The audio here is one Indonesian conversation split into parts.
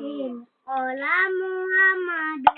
Yasin Ola Muhammadun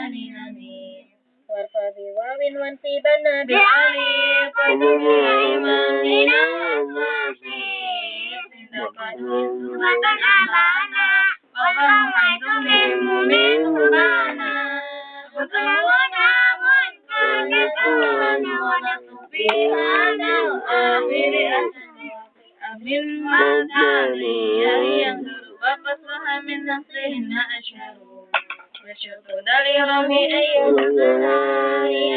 بعلي نبي وارفع بواب وانصبا بعلي فالدنيا إمامنا Ajun wasribin salima jami'a amirin wa mudribin wa syuridaini wa bi'isuna wa rabbuhu liqa wa aruna ulu wa alamuna iyuna wa aruna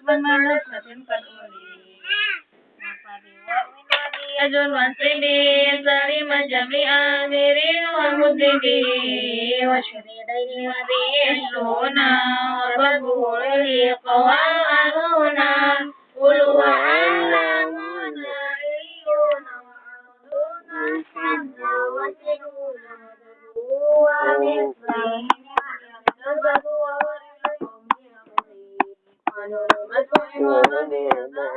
sanna wa sinuna wa ومثله الكذب أجل مسلمي سليم جميع أميرين ومدبي واشهد إليه وبه الشهنا وربه يليق وأهلنا قل هو علمنا عليون وأرضنا حبا وسنونا ومثله. ومثله. ونور مسلم ومثله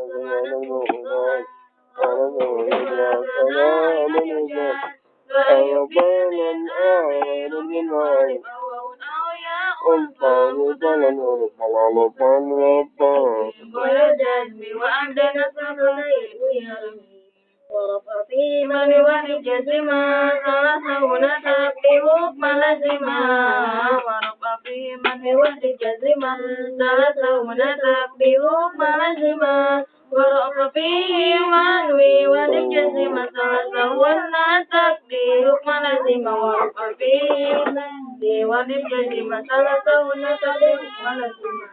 ولجزما ثلاثه النسب بحكم لزما ورفع فيه منوي ولجزما ثلاثه النسب بحكم لزما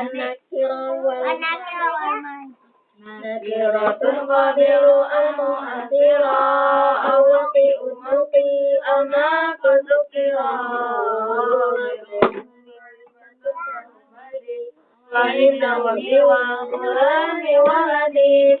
النكرة والمعرفة نكرة قادر المؤثرة أو وقيء موقي أما فذكرا فإن وفي وقرآن ولدي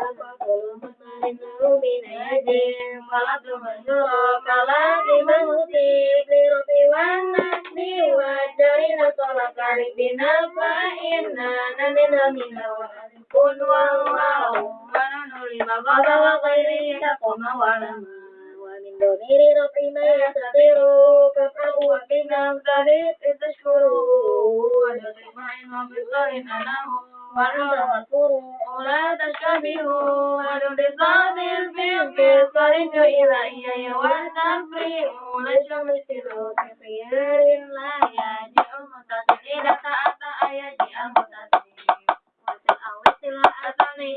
من أيدي ورده النور كلام موتي بالرب والنسل والدر نصرك ربنا فإننا من من قل والله ونحن المغرب وغيره تقوم ولما ومن ضمير رب ما يستطيع كفاه وبنا فبئس تشكره ويطمئن بالله فله والنور والفور ولا تشتبهوا ولبصاد الفيل في صارت إلى إياه والتفريق ليس مثل كخيار لا يجيء المتصل إذا تأتى يجيء المتصل وتأويل الأثني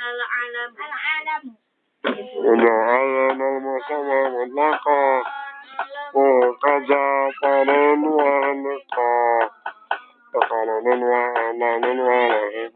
العلم العلم وجعلنا المصاب مطلقا. وكذا طلل وهلقا فقال من وعلى من وعلى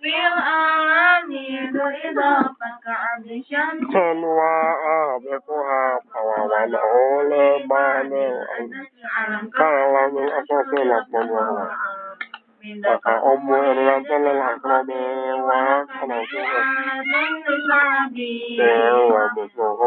في الأعلام إضافة كعبد شمس وآبقها فوضعه لبان علم كان من أساس لكم وهو maka ummu irwatul akrabi wa kanatu dewa bukuhu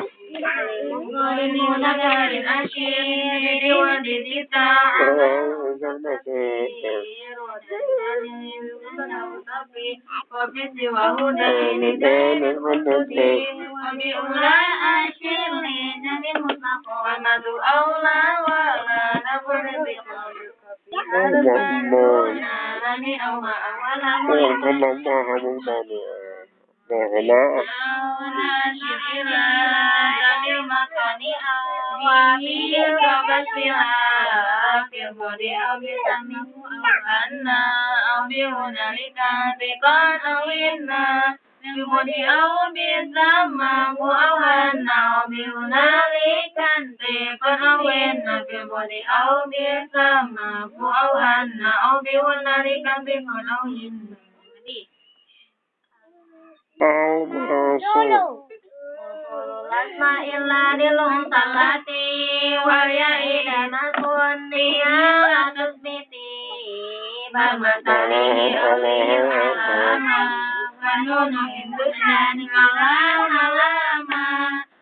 Asyir Nijani mutlaqa Wa madu awla wa naburi biqabi Ya ila makunniha atusbiti Bamatalihi alihi alama Kanunu indusnan kalau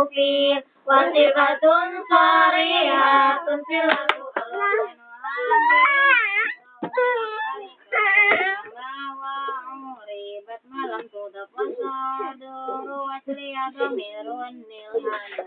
ابنه كفير وصفة صريحة صلة وعربت ما لم تضف وصادر وسري ضمير النلهان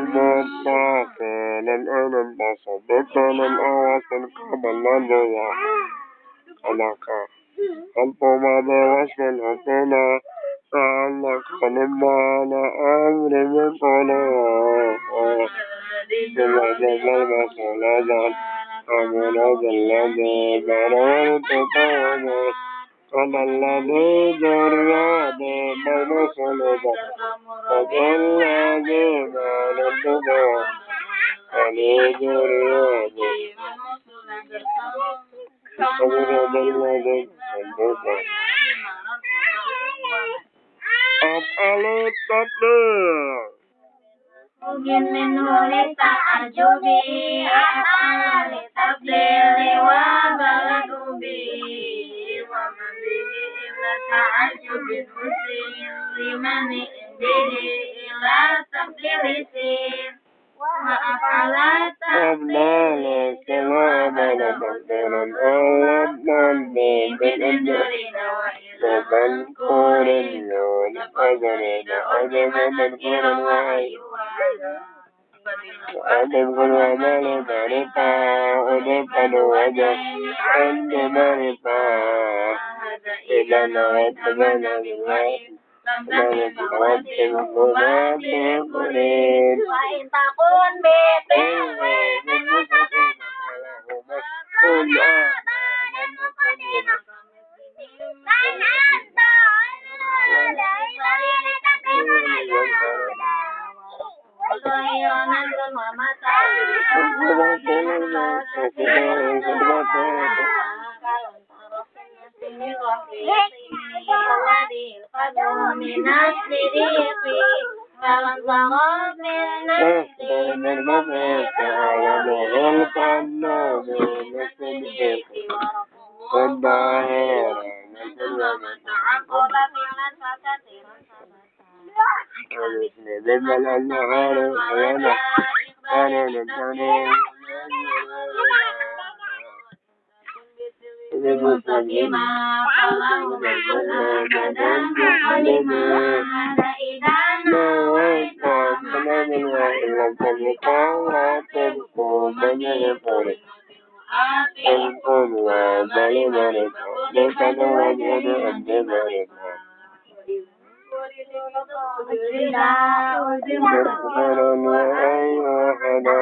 وكان الأعرج القاب الذي علق ما ماضي من حسنا فعلق نبدأ على أمر مثلا سمعت البلبس ولدا ومراد الذي بررت طوبا قال الذي جرى بالبلبس ولدا وقال الذي ما رددا Om Alut Mungkin limani indiri ربنا لا سواء بلا مصدرا أولاد بالأمدرنا وإلا الكور اللون قدرنا أجمد الكور وعيونا وأدب كل ومال مرفا ودفا وجب عند مرفا إلى نويت بنا بالوعي وإن تكن بتلو من مستقيم فكن آبانا مقدمين من أنت على إبراهيم تقيم الهدى وغير من ومتاع وكل ما الذي القدر من السريق فانظر من نفسي من مفيق ويبغي الفنان للصديق والظاهر مثل من تعقب في مسكة ويسند بل الغير ويدع أنا للدنيا مستقيما اللهم كن أبدا علما هذا إذا نويت فلا من وإن لم تملك ولا تبقوا من يقولك القوم وبل مرض ليس نوجد أن مرض مرض وأيها حدا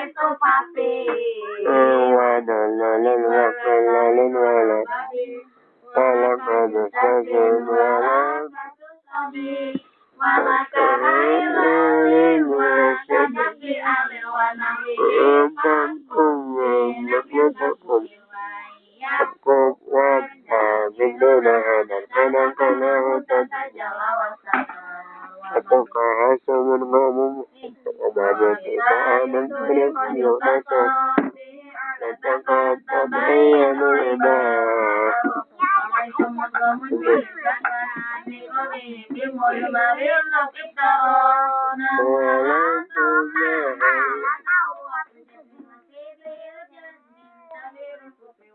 little puppy. Mama,